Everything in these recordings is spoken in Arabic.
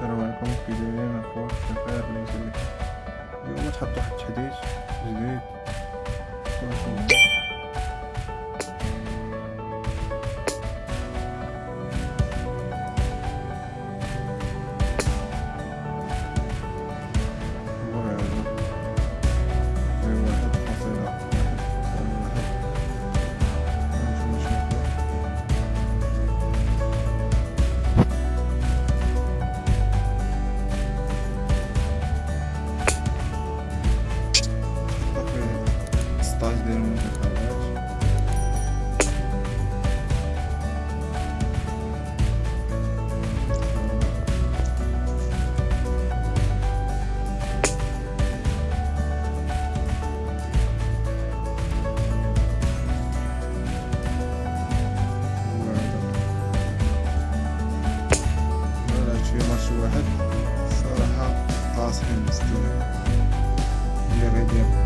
ترى معكم في دايرين اخوات التفاعل المسلي اليوم تحطوا واحد التحديث جديد. classrooms to their idea.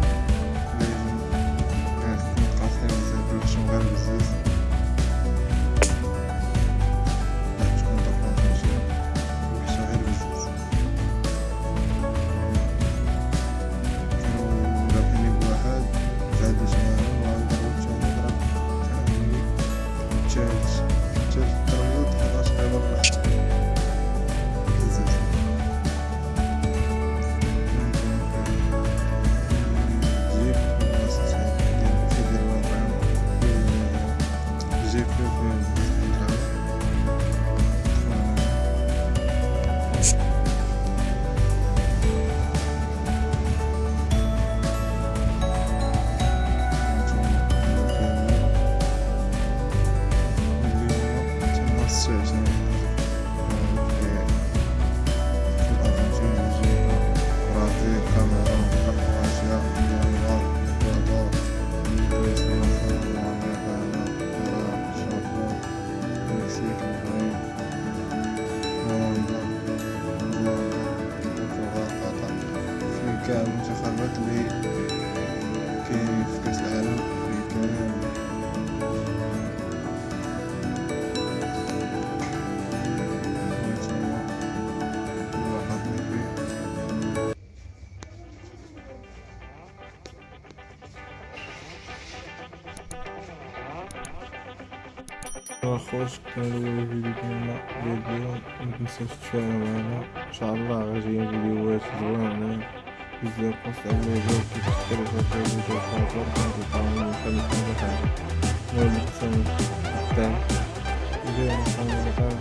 كمنتخبات اللي كاين في كاس العالم افريقيا خوش كان الأول فيديو ديالنا ديال اليوم متنساوش تفاعلوا معنا ان شاء الله غادي فيديوهات زوينين Viseu considera um museu que representa o museu com a própria musical e a mecânica musical. Uma edição até Viseu é uma musical